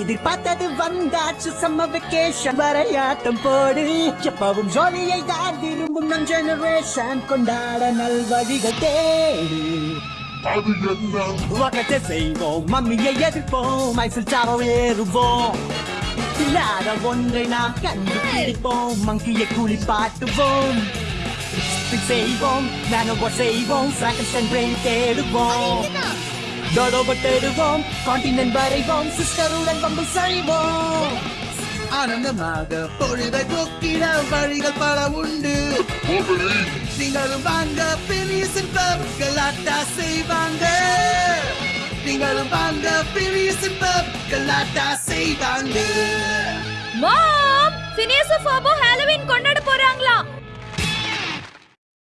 எதிர்பார்த்தது வந்தாச்சு சம்ம வெக்கேஷன் வரையாட்டம் போடு. எப்பவும் ஜோலியை தான் விரும்பும் நம் ஜெனரேஷன் கொண்டாட நல்வழிகள் தேடு. வகத்தை செய்வோம் மம்மியை எதிர்ப்போம் ஐசில் சாவோ ஏறுவோம். இல்லாத ஒன்றை நாம் கண்டுபிடிப்போம் மங்கியை குளிப்பாட்டுவோம் செய்வோம் நானோ செய்வோம் தேடுவோம். டோடோப தேடுவோம் கான்டினென்ட் வரைவோம் சிஸ்டருடன் பம்பு செய்வோம் ஆனந்தமாக பொழுதை போக்கிட வழிகள் பல உண்டு. நீங்களும் வாங்க பெரிய சிற்பம் கலாட்டா செய்வாங்க. நீங்களும் வாங்க பெரிய சிற்பம் கலாட்டா செய்வாங்க. மாம் ஃபினியஸ் ஃபோபோ ஹாலோவீன் கொண்டாட